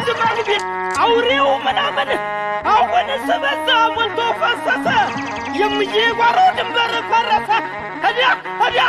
ግመል ቢል አውሬው ምናምን አሁን ስበዛ ሞልቶ ፈሰሰ። የምዬ ጓሮ ድንበር ፈረሰ። ህዲያ ህዲያ